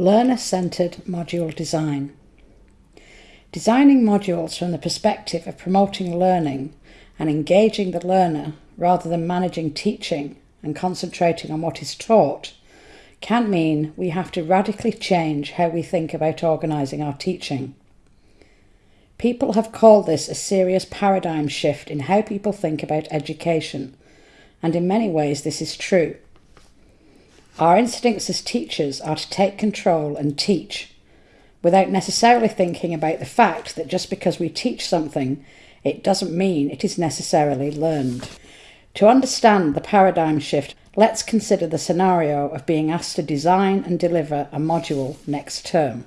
Learner-centred module design. Designing modules from the perspective of promoting learning and engaging the learner rather than managing teaching and concentrating on what is taught can mean we have to radically change how we think about organising our teaching. People have called this a serious paradigm shift in how people think about education, and in many ways this is true. Our instincts as teachers are to take control and teach, without necessarily thinking about the fact that just because we teach something, it doesn't mean it is necessarily learned. To understand the paradigm shift, let's consider the scenario of being asked to design and deliver a module next term.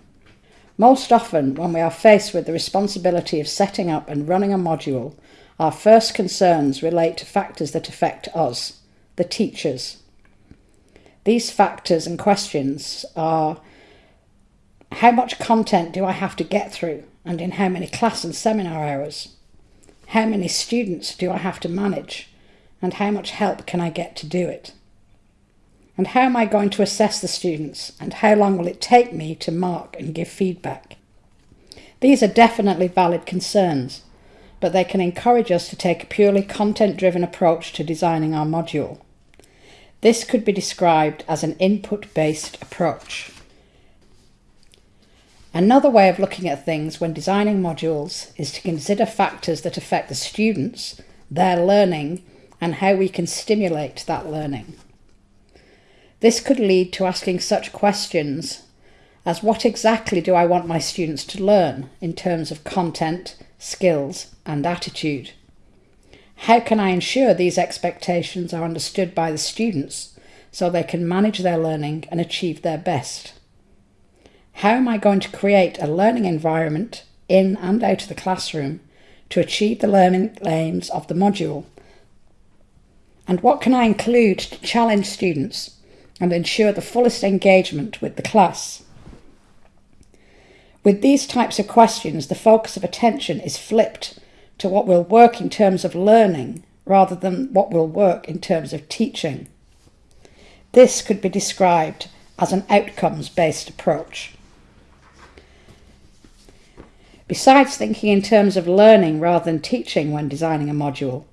Most often, when we are faced with the responsibility of setting up and running a module, our first concerns relate to factors that affect us, the teachers. These factors and questions are how much content do I have to get through and in how many class and seminar hours? How many students do I have to manage and how much help can I get to do it? And how am I going to assess the students and how long will it take me to mark and give feedback? These are definitely valid concerns, but they can encourage us to take a purely content driven approach to designing our module. This could be described as an input-based approach. Another way of looking at things when designing modules is to consider factors that affect the students, their learning, and how we can stimulate that learning. This could lead to asking such questions as what exactly do I want my students to learn in terms of content, skills, and attitude? How can I ensure these expectations are understood by the students so they can manage their learning and achieve their best? How am I going to create a learning environment in and out of the classroom to achieve the learning aims of the module? And what can I include to challenge students and ensure the fullest engagement with the class? With these types of questions, the focus of attention is flipped to what will work in terms of learning rather than what will work in terms of teaching. This could be described as an outcomes-based approach. Besides thinking in terms of learning rather than teaching when designing a module,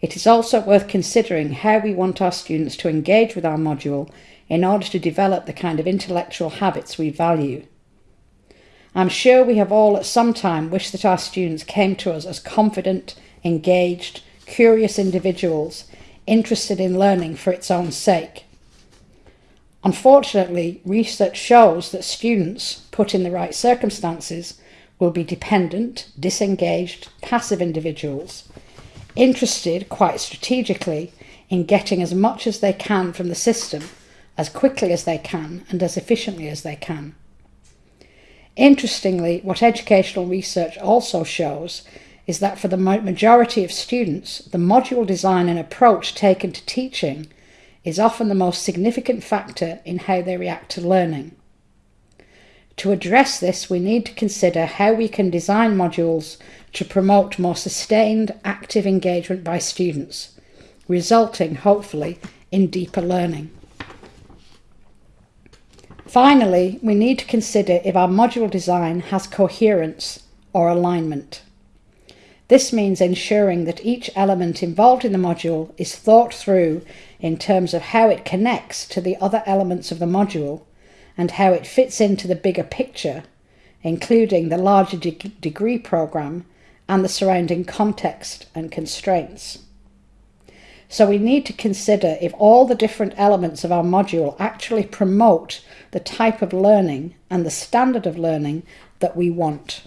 it is also worth considering how we want our students to engage with our module in order to develop the kind of intellectual habits we value. I'm sure we have all at some time wished that our students came to us as confident, engaged, curious individuals, interested in learning for its own sake. Unfortunately, research shows that students, put in the right circumstances, will be dependent, disengaged, passive individuals, interested quite strategically in getting as much as they can from the system, as quickly as they can and as efficiently as they can. Interestingly, what educational research also shows is that for the majority of students, the module design and approach taken to teaching is often the most significant factor in how they react to learning. To address this, we need to consider how we can design modules to promote more sustained, active engagement by students, resulting, hopefully, in deeper learning. Finally, we need to consider if our module design has coherence or alignment. This means ensuring that each element involved in the module is thought through in terms of how it connects to the other elements of the module and how it fits into the bigger picture, including the larger de degree programme and the surrounding context and constraints. So we need to consider if all the different elements of our module actually promote the type of learning and the standard of learning that we want.